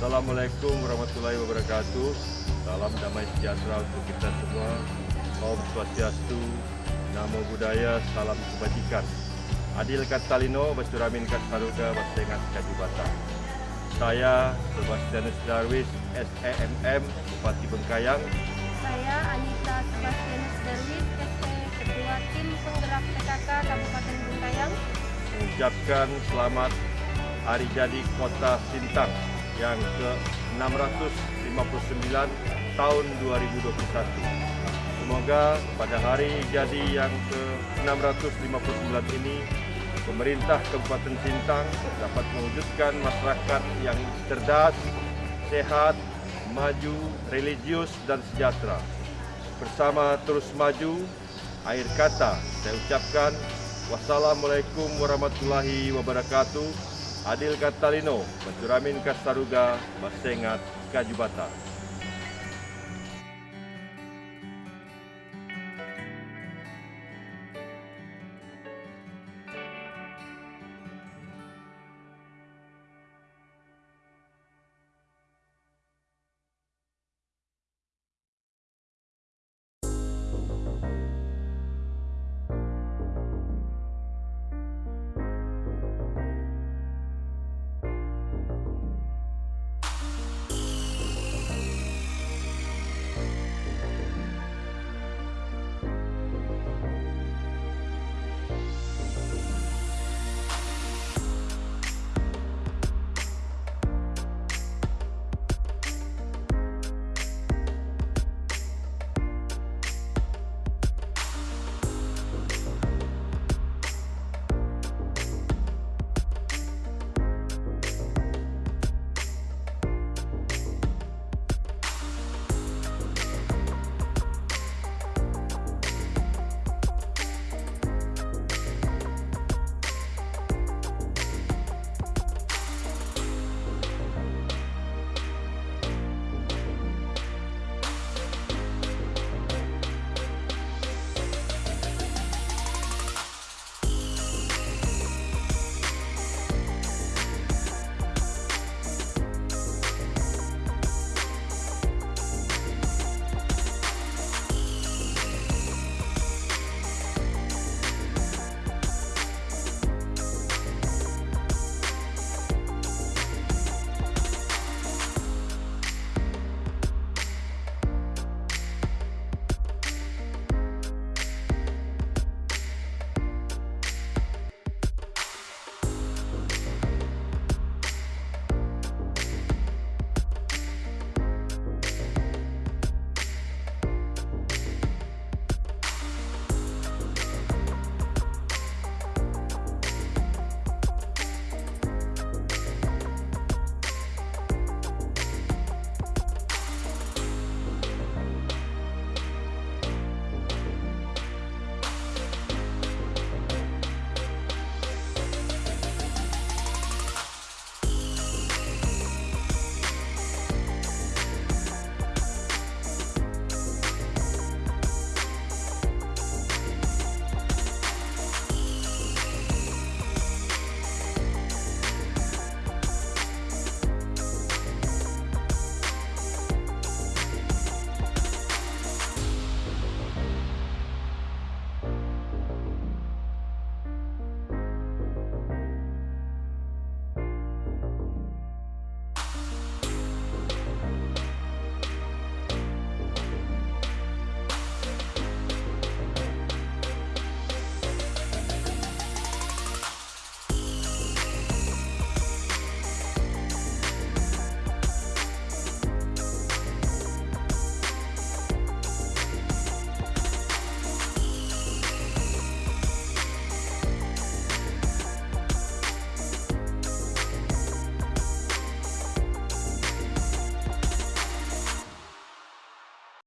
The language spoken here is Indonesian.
Assalamualaikum warahmatullahi wabarakatuh. Salam damai sejahtera untuk kita semua. Om Swastiastu, Namo Buddhaya, salam kebajikan. Adil Katalino, Bacuramin Kasaruga, Basengat Kajubata. Saya Sebastianus Darwis, SEMM, Bupati Bengkayang. Saya Anita Sebastianus Darwis, ST Ketua Tim Penggerak PKK Kabupaten Bengkayang. mengucapkan selamat hari jadi Kota Sintang yang ke-659 tahun 2021. Semoga pada hari jadi yang ke-659 ini pemerintah Kabupaten Sintang dapat mewujudkan masyarakat yang cerdas, sehat, maju, religius dan sejahtera. Bersama terus maju, akhir kata saya ucapkan Wassalamualaikum warahmatullahi wabarakatuh. Adil Katalino, Bacuramin Kasaruga, Basengat, Kajubata.